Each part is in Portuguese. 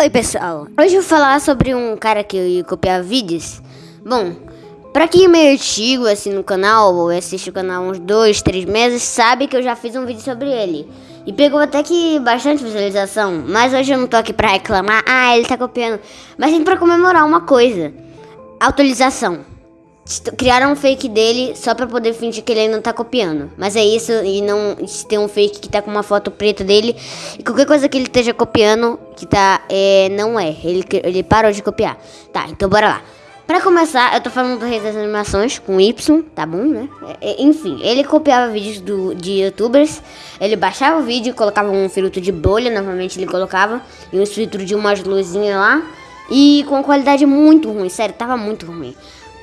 Oi pessoal, hoje eu vou falar sobre um cara que copiava vídeos. Bom, pra quem é meio antigo assim no canal, ou assiste o canal uns dois, três meses, sabe que eu já fiz um vídeo sobre ele. E pegou até que bastante visualização, mas hoje eu não tô aqui pra reclamar, ah, ele tá copiando. Mas sim pra comemorar uma coisa, atualização. Criaram um fake dele só pra poder fingir que ele ainda tá copiando. Mas é isso, e não tem um fake que tá com uma foto preta dele. E qualquer coisa que ele esteja copiando, que tá, é, não é. Ele, ele parou de copiar. Tá, então bora lá. Pra começar, eu tô falando do Rei das Animações com Y, tá bom, né? É, é, enfim, ele copiava vídeos do, de youtubers, ele baixava o vídeo, colocava um filtro de bolha, novamente ele colocava, e um filtro de umas luzinhas lá, e com qualidade muito ruim, sério, tava muito ruim.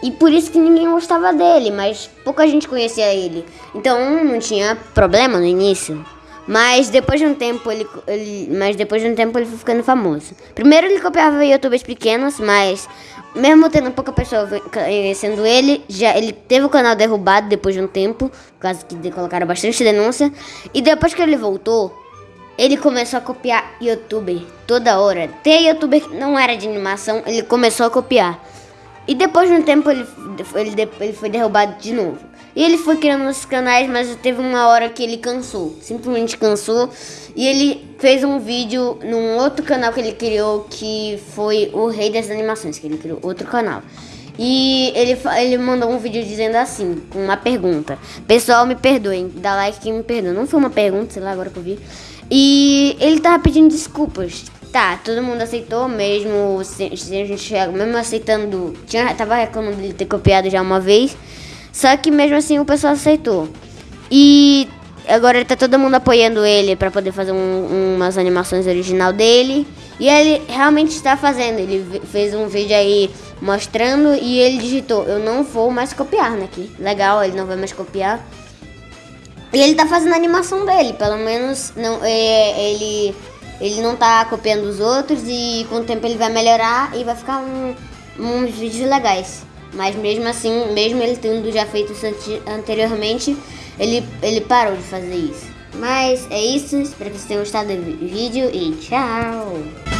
E por isso que ninguém gostava dele, mas pouca gente conhecia ele. Então não tinha problema no início. Mas depois de um tempo ele, ele, mas depois de um tempo ele foi ficando famoso. Primeiro ele copiava youtubers pequenos, mas mesmo tendo pouca pessoa conhecendo ele, já ele teve o canal derrubado depois de um tempo, por causa que colocaram bastante denúncia. E depois que ele voltou, ele começou a copiar youtuber toda hora. Tem youtuber que não era de animação, ele começou a copiar. E depois de um tempo ele, ele, ele foi derrubado de novo. E ele foi criando os canais, mas teve uma hora que ele cansou. Simplesmente cansou. E ele fez um vídeo num outro canal que ele criou, que foi o Rei das Animações, que ele criou outro canal. E ele, ele mandou um vídeo dizendo assim, com uma pergunta. Pessoal, me perdoem, dá like que me perdoa. Não foi uma pergunta, sei lá, agora que eu vi. E ele tava pedindo desculpas Tá, todo mundo aceitou mesmo, se, se a gente mesmo aceitando, tinha, tava reclamando de ter copiado já uma vez, só que mesmo assim o pessoal aceitou. E agora tá todo mundo apoiando ele para poder fazer um, umas animações original dele. E ele realmente está fazendo, ele fez um vídeo aí mostrando e ele digitou, eu não vou mais copiar, né? Que legal, ele não vai mais copiar. E ele tá fazendo a animação dele, pelo menos não, é, ele ele não tá copiando os outros e com o tempo ele vai melhorar e vai ficar um, uns vídeos legais. Mas mesmo assim, mesmo ele tendo já feito isso anteriormente, ele, ele parou de fazer isso. Mas é isso, espero que vocês tenham gostado do vídeo e tchau!